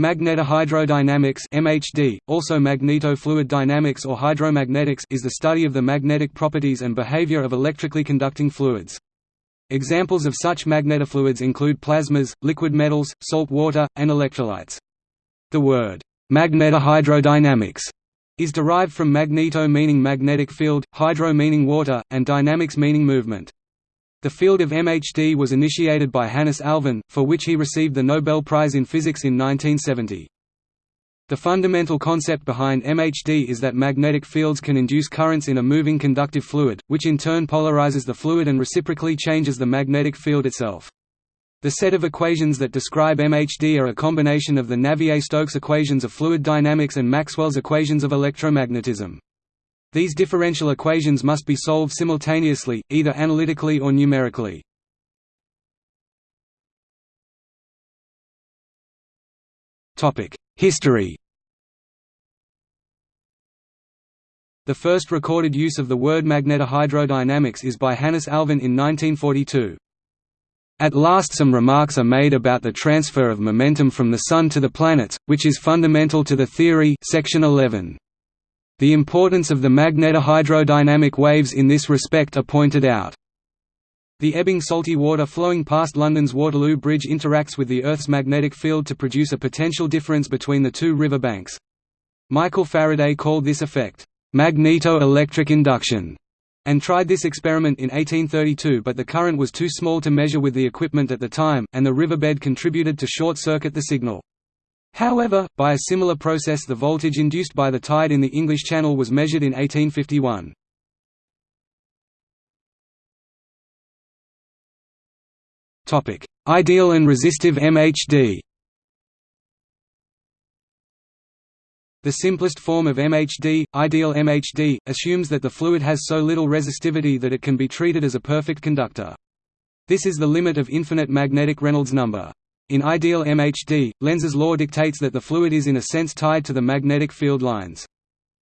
Magnetohydrodynamics (MHD), also magnetofluid dynamics or hydromagnetics, is the study of the magnetic properties and behavior of electrically conducting fluids. Examples of such magnetofluids include plasmas, liquid metals, salt water, and electrolytes. The word magnetohydrodynamics is derived from magneto meaning magnetic field, hydro meaning water, and dynamics meaning movement. The field of MHD was initiated by Hannes Alfvén, for which he received the Nobel Prize in Physics in 1970. The fundamental concept behind MHD is that magnetic fields can induce currents in a moving conductive fluid, which in turn polarizes the fluid and reciprocally changes the magnetic field itself. The set of equations that describe MHD are a combination of the Navier-Stokes equations of fluid dynamics and Maxwell's equations of electromagnetism. These differential equations must be solved simultaneously, either analytically or numerically. History The first recorded use of the word magnetohydrodynamics is by Hannes Alfvén in 1942. At last some remarks are made about the transfer of momentum from the Sun to the planets, which is fundamental to the theory section 11. The importance of the magnetohydrodynamic waves in this respect are pointed out. The ebbing salty water flowing past London's Waterloo Bridge interacts with the Earth's magnetic field to produce a potential difference between the two river banks. Michael Faraday called this effect, magneto-electric induction, and tried this experiment in 1832 but the current was too small to measure with the equipment at the time, and the riverbed contributed to short-circuit the signal. However, by a similar process the voltage induced by the tide in the English Channel was measured in 1851. Ideal and resistive MHD The simplest form of MHD, ideal MHD, assumes that the fluid has so little resistivity that it can be treated as a perfect conductor. This is the limit of infinite magnetic Reynolds number. In ideal MHD, Lenz's law dictates that the fluid is in a sense tied to the magnetic field lines.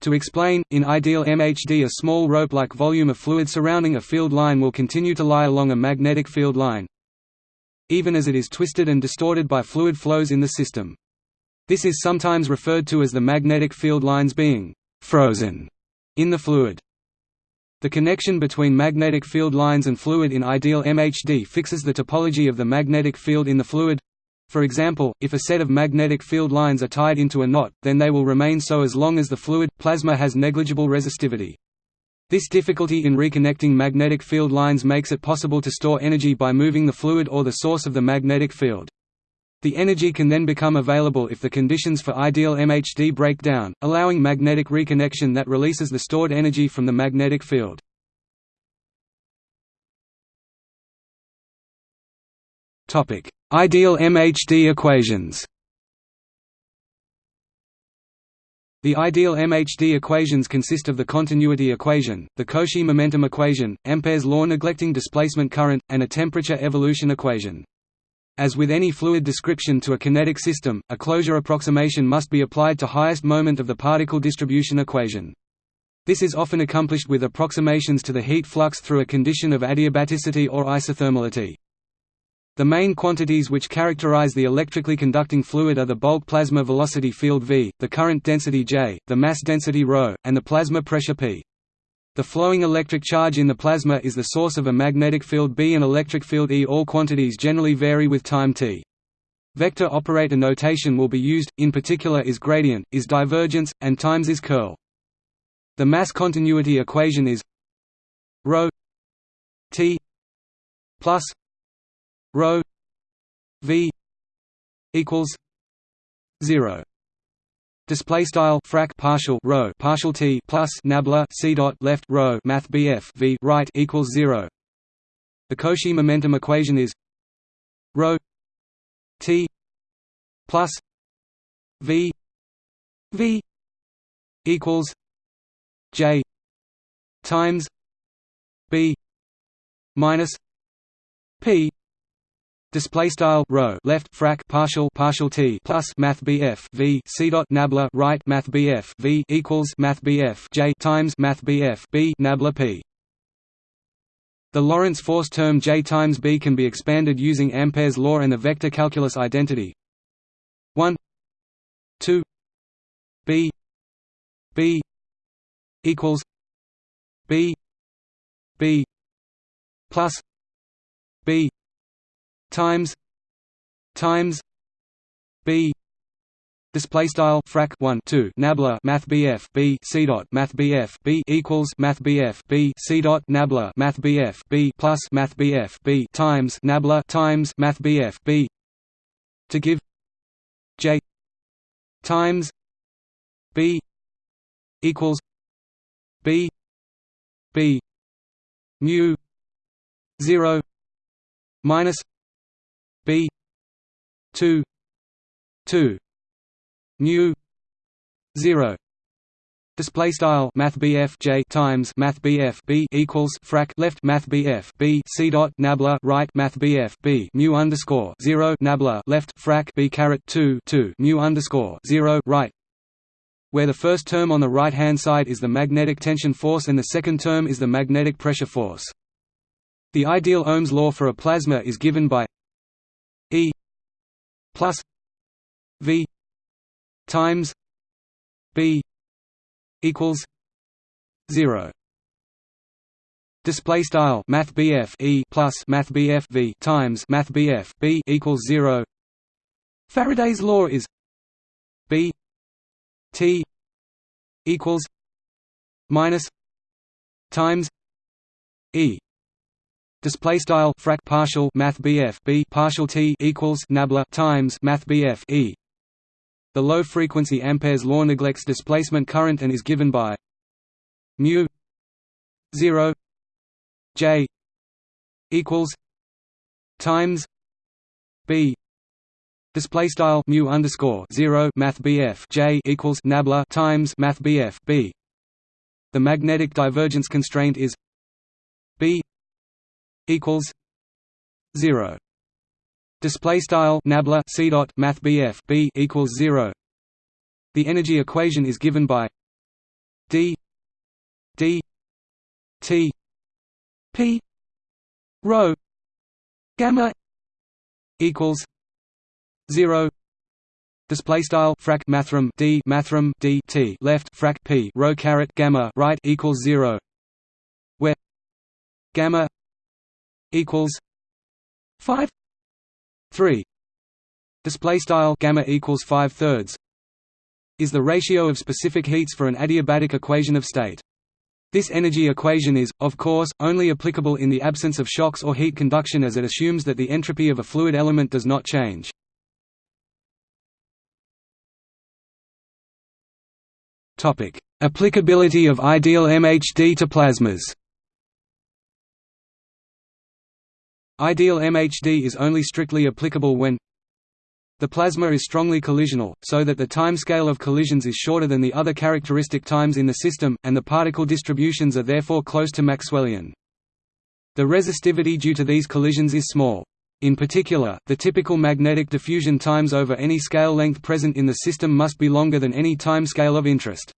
To explain, in ideal MHD a small rope-like volume of fluid surrounding a field line will continue to lie along a magnetic field line, even as it is twisted and distorted by fluid flows in the system. This is sometimes referred to as the magnetic field lines being «frozen» in the fluid. The connection between magnetic field lines and fluid in ideal MHD fixes the topology of the magnetic field in the fluid. For example, if a set of magnetic field lines are tied into a knot, then they will remain so as long as the fluid, plasma has negligible resistivity. This difficulty in reconnecting magnetic field lines makes it possible to store energy by moving the fluid or the source of the magnetic field. The energy can then become available if the conditions for ideal MHD break down, allowing magnetic reconnection that releases the stored energy from the magnetic field. Ideal MHD equations The ideal MHD equations consist of the continuity equation, the Cauchy momentum equation, Ampere's law neglecting displacement current, and a temperature evolution equation. As with any fluid description to a kinetic system, a closure approximation must be applied to highest moment of the particle distribution equation. This is often accomplished with approximations to the heat flux through a condition of adiabaticity or isothermality. The main quantities which characterize the electrically conducting fluid are the bulk plasma velocity field v, the current density J, the mass density ρ, and the plasma pressure P. The flowing electric charge in the plasma is the source of a magnetic field B and electric field E. All quantities generally vary with time t. Vector operator notation will be used, in particular is gradient, is divergence, and times is curl. The mass continuity equation is ρ t plus ρ v equals 0 Display style frac partial rho partial t plus nabla c dot left rho math bf v right equals zero. The Cauchy momentum equation is rho t plus v v equals j times b minus p Display style rho left frac partial partial t plus math bf v c dot nabla right math bf v equals math bf j times math bf b nabla p. The Lorentz force term j times b can be expanded using Ampere's law and the vector calculus identity. 1 2 b b equals b b plus b times times b Display style frac 1 2 nabla math BF B C dot math BF B equals math BF B C dot nabla math BF B plus math BF B times nabla times math BF B to give J times B equals B B mu zero minus B two two mu 0 Display style Math J times Math b equals frac left Math B C dot nabla right Math B mu underscore zero nabla left frac B caret two two mu underscore zero right where the first term on the right hand side is the magnetic tension force and the second term is the magnetic pressure force. The ideal Ohm's law for a plasma is given by plus V times b equals 0 Display style Math E plus Math V times Math B equals zero. Faraday's law is B T equals minus times E Display style frac partial Math B partial T equals nabla times Math E. The low-frequency Ampere's law neglects displacement current and is given by mu 0 j equals times b. Display style mu underscore 0 math bf j equals nabla times math bf b. The magnetic divergence constraint is b equals 0 Display style nabla c dot math bf b equals zero. The energy equation is given by d d t p rho gamma equals zero. Display style frac mathrm d mathrm d t left frac p rho caret gamma right equals zero, where gamma equals five 3 display style gamma equals 5 thirds is the ratio of specific heats for an adiabatic equation of state. This energy equation is, of course, only applicable in the absence of shocks or heat conduction as it assumes that the entropy of a fluid element does not change. Applicability of ideal MHD to plasmas Ideal MHD is only strictly applicable when the plasma is strongly collisional, so that the time scale of collisions is shorter than the other characteristic times in the system, and the particle distributions are therefore close to Maxwellian. The resistivity due to these collisions is small. In particular, the typical magnetic diffusion times over any scale length present in the system must be longer than any time scale of interest.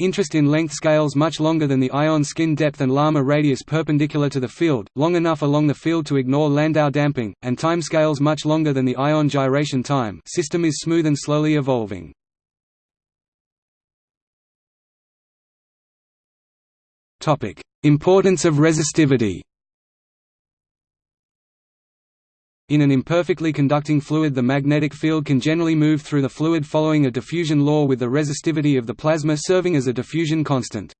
Interest in length scales much longer than the ion skin depth and Larmor radius perpendicular to the field, long enough along the field to ignore Landau damping, and time scales much longer than the ion gyration time system is smooth and slowly evolving. Importance of resistivity In an imperfectly conducting fluid the magnetic field can generally move through the fluid following a diffusion law with the resistivity of the plasma serving as a diffusion constant.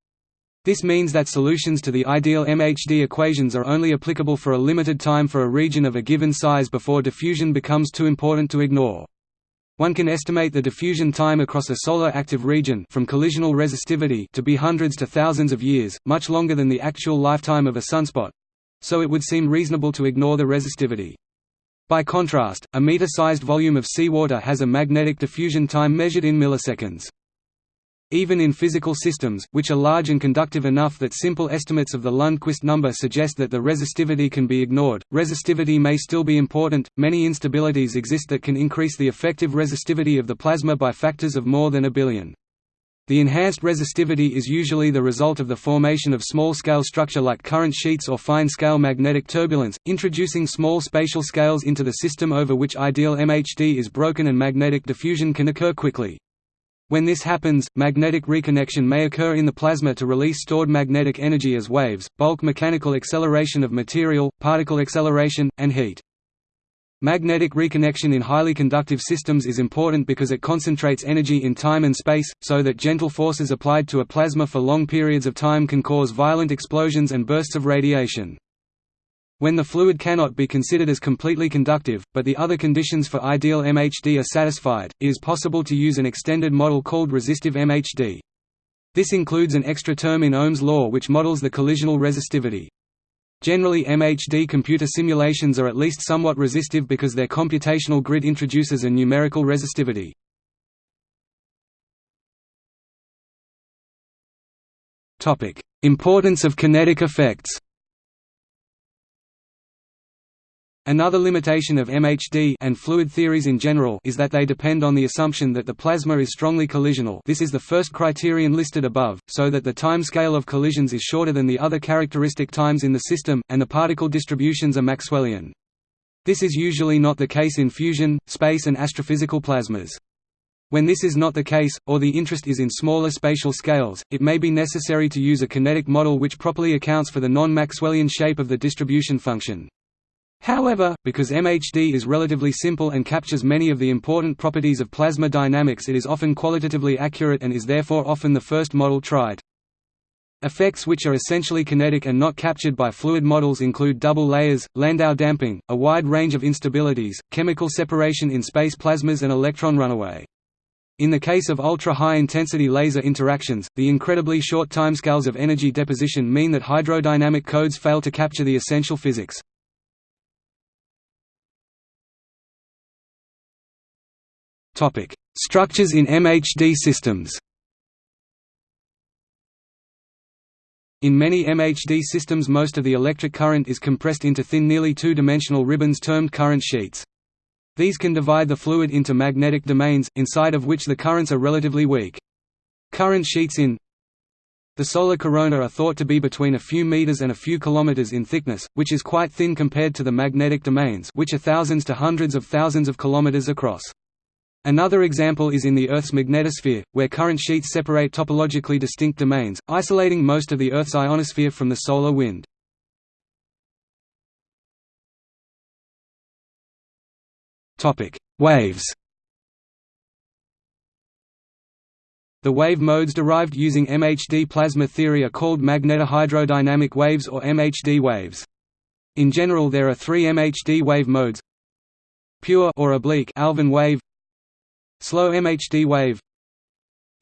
This means that solutions to the ideal MHD equations are only applicable for a limited time for a region of a given size before diffusion becomes too important to ignore. One can estimate the diffusion time across a solar active region from collisional resistivity to be hundreds to thousands of years, much longer than the actual lifetime of a sunspot. So it would seem reasonable to ignore the resistivity. By contrast, a meter-sized volume of seawater has a magnetic diffusion time measured in milliseconds. Even in physical systems, which are large and conductive enough that simple estimates of the Lundquist number suggest that the resistivity can be ignored, resistivity may still be important. Many instabilities exist that can increase the effective resistivity of the plasma by factors of more than a billion. The enhanced resistivity is usually the result of the formation of small-scale structure like current sheets or fine-scale magnetic turbulence, introducing small spatial scales into the system over which ideal MHD is broken and magnetic diffusion can occur quickly. When this happens, magnetic reconnection may occur in the plasma to release stored magnetic energy as waves, bulk mechanical acceleration of material, particle acceleration, and heat. Magnetic reconnection in highly conductive systems is important because it concentrates energy in time and space, so that gentle forces applied to a plasma for long periods of time can cause violent explosions and bursts of radiation. When the fluid cannot be considered as completely conductive, but the other conditions for ideal MHD are satisfied, it is possible to use an extended model called resistive MHD. This includes an extra term in Ohm's law which models the collisional resistivity. Generally MHD computer simulations are at least somewhat resistive because their computational grid introduces a numerical resistivity. Importance of kinetic effects Another limitation of MHD and fluid theories in general is that they depend on the assumption that the plasma is strongly collisional this is the first criterion listed above, so that the time scale of collisions is shorter than the other characteristic times in the system, and the particle distributions are Maxwellian. This is usually not the case in fusion, space and astrophysical plasmas. When this is not the case, or the interest is in smaller spatial scales, it may be necessary to use a kinetic model which properly accounts for the non-Maxwellian shape of the distribution function. However, because MHD is relatively simple and captures many of the important properties of plasma dynamics it is often qualitatively accurate and is therefore often the first model tried. Effects which are essentially kinetic and not captured by fluid models include double layers, Landau damping, a wide range of instabilities, chemical separation in space plasmas and electron runaway. In the case of ultra-high-intensity laser interactions, the incredibly short timescales of energy deposition mean that hydrodynamic codes fail to capture the essential physics. Structures in MHD systems In many MHD systems most of the electric current is compressed into thin nearly two-dimensional ribbons termed current sheets. These can divide the fluid into magnetic domains, inside of which the currents are relatively weak. Current sheets in the solar corona are thought to be between a few meters and a few kilometers in thickness, which is quite thin compared to the magnetic domains which are thousands to hundreds of thousands of kilometers across. Another example is in the Earth's magnetosphere, where current sheets separate topologically distinct domains, isolating most of the Earth's ionosphere from the solar wind. Waves The wave modes derived using MHD plasma theory are called magnetohydrodynamic waves or MHD waves. In general there are three MHD wave modes Pure or oblique Alfvén wave Slow MHD wave.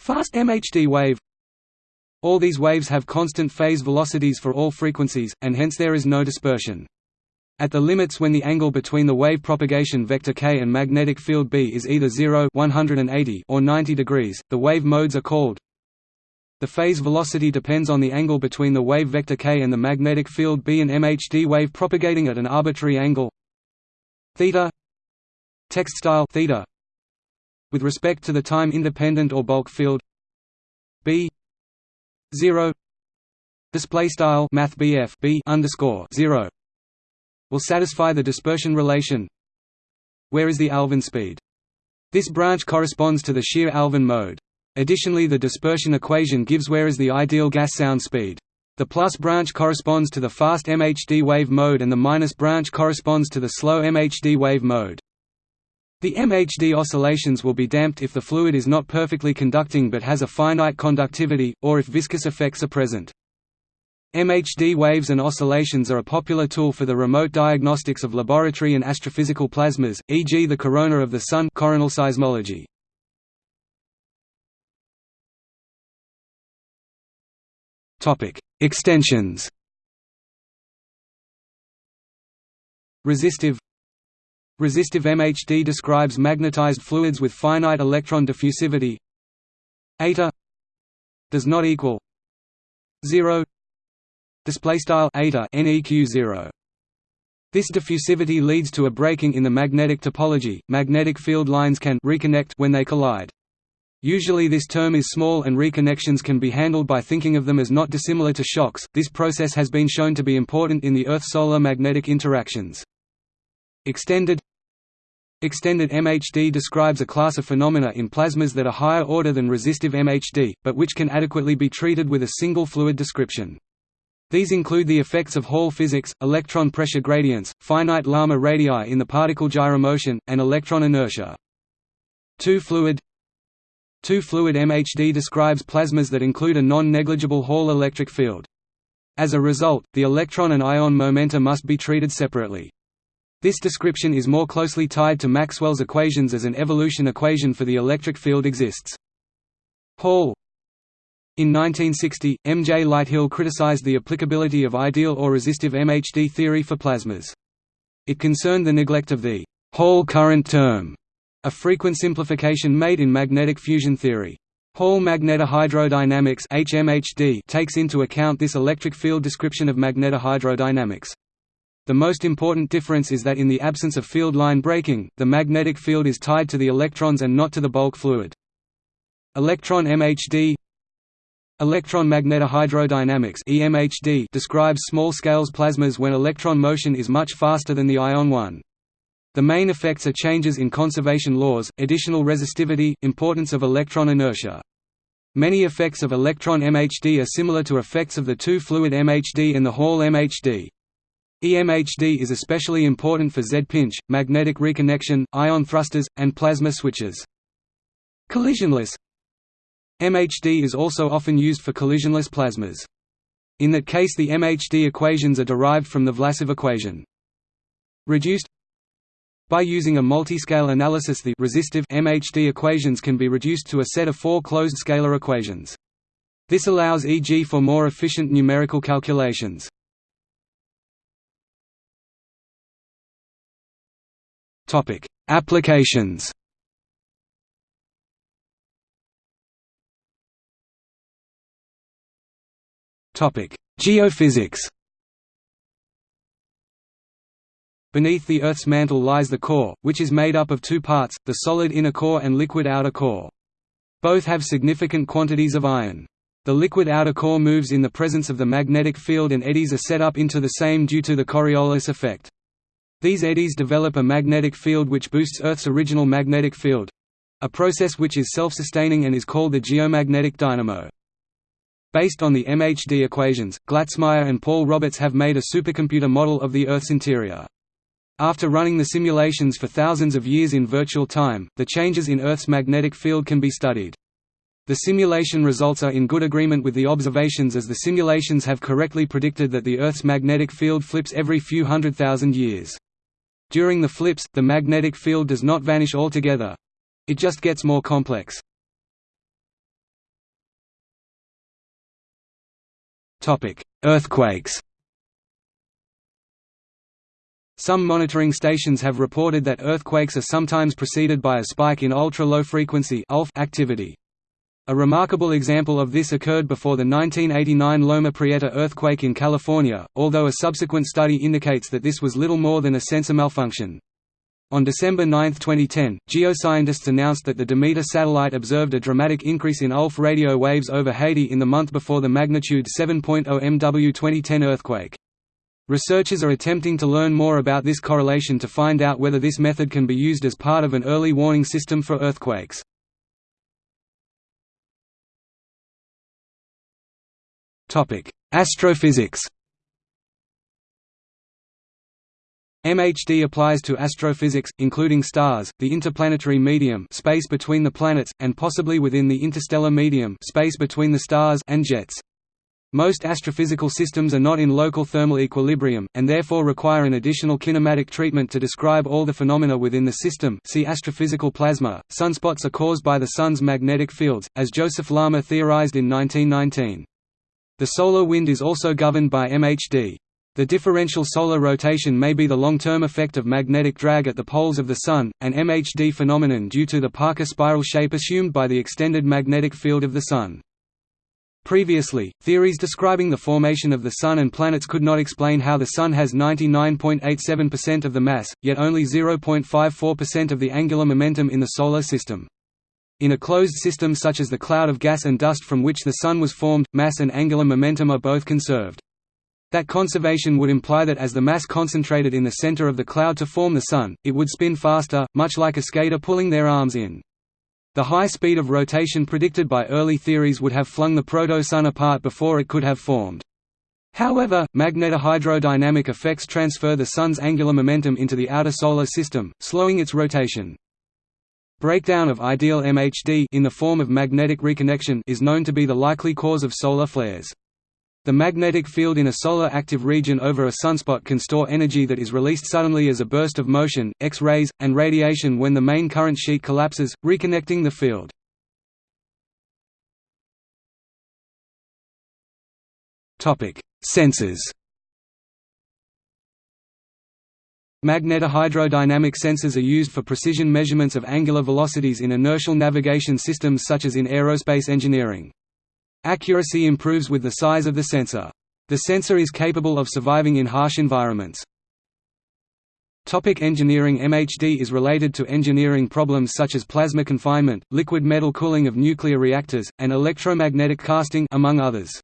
Fast MHD wave. All these waves have constant phase velocities for all frequencies, and hence there is no dispersion. At the limits when the angle between the wave propagation vector k and magnetic field B is either 0 180 or 90 degrees, the wave modes are called. The phase velocity depends on the angle between the wave vector k and the magnetic field B. An MHD wave propagating at an arbitrary angle. Theta. Text style. Theta with respect to the time independent or bulk field b. 0 display style math BF b underscore 0 will satisfy the dispersion relation. Where is the Alfvén speed? This branch corresponds to the shear Alfvén mode. Additionally the dispersion equation gives where is the ideal gas sound speed. The plus branch corresponds to the fast MHD wave mode and the minus branch corresponds to the slow MHD wave mode the MHD oscillations will be damped if the fluid is not perfectly conducting but has a finite conductivity, or if viscous effects are present. MHD waves and oscillations are a popular tool for the remote diagnostics of laboratory and astrophysical plasmas, e.g. the corona of the Sun coronal seismology. Extensions Resistive Resistive MHD describes magnetized fluids with finite electron diffusivity. Eta does not equal 0 display style eta neq 0 this diffusivity leads to a breaking in the magnetic topology magnetic field lines can reconnect when they collide Usually this term is small and reconnections can be handled by thinking of them as not dissimilar to shocks. This process has been shown to be important in the Earth-solar magnetic interactions. Extended Extended MHD describes a class of phenomena in plasmas that are higher order than resistive MHD, but which can adequately be treated with a single fluid description. These include the effects of Hall physics, electron pressure gradients, finite Larmor radii in the particle gyromotion, and electron inertia. Two-fluid Two-fluid MHD describes plasmas that include a non-negligible Hall electric field. As a result, the electron and ion momenta must be treated separately. This description is more closely tied to Maxwell's equations as an evolution equation for the electric field exists. Hall In 1960, M. J. Lighthill criticized the applicability of ideal or resistive MHD theory for plasmas. It concerned the neglect of the Hall current term a frequent simplification made in magnetic fusion theory. Hall magnetohydrodynamics takes into account this electric field description of magnetohydrodynamics. The most important difference is that in the absence of field line breaking, the magnetic field is tied to the electrons and not to the bulk fluid. Electron MHD Electron magnetohydrodynamics EMHD describes small-scales plasmas when electron motion is much faster than the ion one. The main effects are changes in conservation laws, additional resistivity, importance of electron inertia. Many effects of electron MHD are similar to effects of the two-fluid MHD and the Hall MHD. EMHD is especially important for Z-pinch, magnetic reconnection, ion thrusters, and plasma switches. Collisionless MHD is also often used for collisionless plasmas. In that case the MHD equations are derived from the Vlasov equation. Reduced by using a multiscale analysis the resistive MHD equations can be reduced to a set of four closed scalar equations. This allows e.g. for more efficient numerical calculations. Applications Topic: Geophysics Beneath the Earth's mantle lies the core, which is made up of two parts, the solid inner core and liquid outer core. Both have significant quantities of iron. The liquid outer core moves in the presence of the magnetic field and eddies are set up into the same due to the Coriolis effect. These eddies develop a magnetic field which boosts Earth's original magnetic field—a process which is self-sustaining and is called the geomagnetic dynamo. Based on the MHD equations, Glatzmaier and Paul Roberts have made a supercomputer model of the Earth's interior. After running the simulations for thousands of years in virtual time, the changes in Earth's magnetic field can be studied. The simulation results are in good agreement with the observations as the simulations have correctly predicted that the Earth's magnetic field flips every few hundred thousand years. During the flips, the magnetic field does not vanish altogether. It just gets more complex. Earthquakes some monitoring stations have reported that earthquakes are sometimes preceded by a spike in ultra-low-frequency activity. A remarkable example of this occurred before the 1989 Loma Prieta earthquake in California, although a subsequent study indicates that this was little more than a sensor malfunction. On December 9, 2010, geoscientists announced that the Demeter satellite observed a dramatic increase in ULF radio waves over Haiti in the month before the magnitude 7.0 MW 2010 earthquake. Researchers are attempting to learn more about this correlation to find out whether this method can be used as part of an early warning system for earthquakes. Astrophysics MHD applies to astrophysics, including stars, the interplanetary medium space between the planets, and possibly within the interstellar medium space between the stars and jets. Most astrophysical systems are not in local thermal equilibrium, and therefore require an additional kinematic treatment to describe all the phenomena within the system see astrophysical plasma. Sunspots are caused by the Sun's magnetic fields, as Joseph Larmor theorized in 1919. The solar wind is also governed by MHD. The differential solar rotation may be the long-term effect of magnetic drag at the poles of the Sun, an MHD phenomenon due to the Parker spiral shape assumed by the extended magnetic field of the Sun. Previously, theories describing the formation of the Sun and planets could not explain how the Sun has 99.87% of the mass, yet only 0.54% of the angular momentum in the Solar System. In a closed system such as the cloud of gas and dust from which the Sun was formed, mass and angular momentum are both conserved. That conservation would imply that as the mass concentrated in the center of the cloud to form the Sun, it would spin faster, much like a skater pulling their arms in. The high speed of rotation predicted by early theories would have flung the proto-Sun apart before it could have formed. However, magnetohydrodynamic effects transfer the Sun's angular momentum into the outer Solar System, slowing its rotation. Breakdown of ideal MHD in the form of magnetic reconnection is known to be the likely cause of solar flares. The magnetic field in a solar active region over a sunspot can store energy that is released suddenly as a burst of motion, X-rays, and radiation when the main current sheet collapses, reconnecting the field. Sensors Magnetohydrodynamic sensors are used for precision measurements of angular velocities in inertial navigation systems such as in aerospace engineering. Accuracy improves with the size of the sensor. The sensor is capable of surviving in harsh environments. Topic engineering MHD is related to engineering problems such as plasma confinement, liquid metal cooling of nuclear reactors, and electromagnetic casting among others.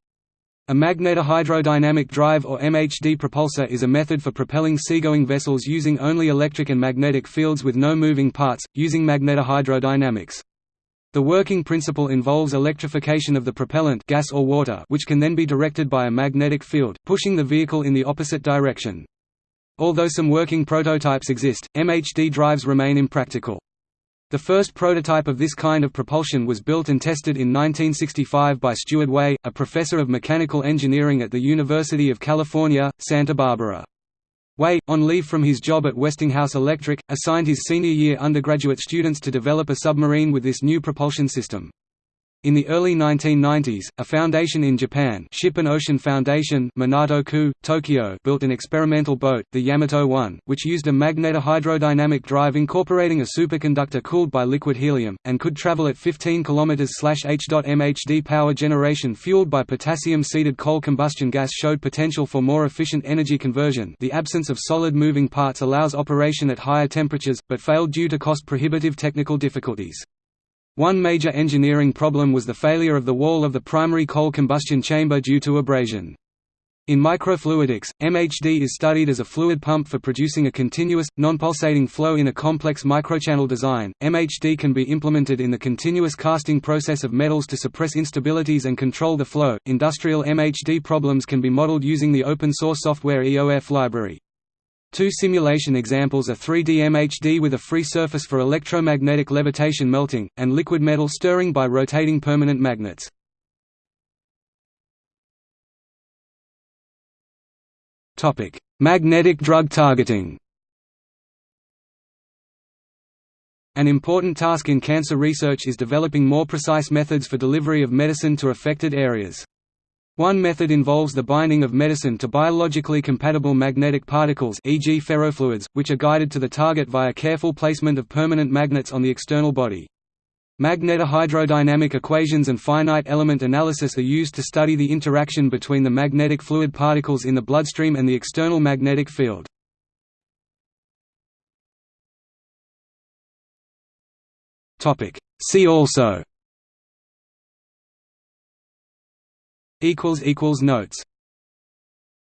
A magnetohydrodynamic drive or MHD propulsor is a method for propelling seagoing vessels using only electric and magnetic fields with no moving parts, using magnetohydrodynamics. The working principle involves electrification of the propellant gas or water which can then be directed by a magnetic field, pushing the vehicle in the opposite direction. Although some working prototypes exist, MHD drives remain impractical. The first prototype of this kind of propulsion was built and tested in 1965 by Stuart Way, a professor of mechanical engineering at the University of California, Santa Barbara. Way, on leave from his job at Westinghouse Electric, assigned his senior year undergraduate students to develop a submarine with this new propulsion system. In the early 1990s, a foundation in Japan Ship and Ocean Foundation Minato-ku, Tokyo built an experimental boat, the Yamato-1, which used a magnetohydrodynamic drive incorporating a superconductor cooled by liquid helium, and could travel at 15 km/h. MHD h.m power generation fueled by potassium-seeded coal combustion gas showed potential for more efficient energy conversion the absence of solid moving parts allows operation at higher temperatures, but failed due to cost-prohibitive technical difficulties. One major engineering problem was the failure of the wall of the primary coal combustion chamber due to abrasion. In microfluidics, MHD is studied as a fluid pump for producing a continuous, non-pulsating flow in a complex microchannel design. MHD can be implemented in the continuous casting process of metals to suppress instabilities and control the flow. Industrial MHD problems can be modeled using the open source software EOF library. Two simulation examples are 3D MHD with a free surface for electromagnetic levitation melting, and liquid metal stirring by rotating permanent magnets. Magnetic drug targeting An important task in cancer research is developing more precise methods for delivery of medicine to affected areas. One method involves the binding of medicine to biologically compatible magnetic particles e.g. ferrofluids, which are guided to the target via careful placement of permanent magnets on the external body. Magnetohydrodynamic equations and finite element analysis are used to study the interaction between the magnetic fluid particles in the bloodstream and the external magnetic field. See also Notes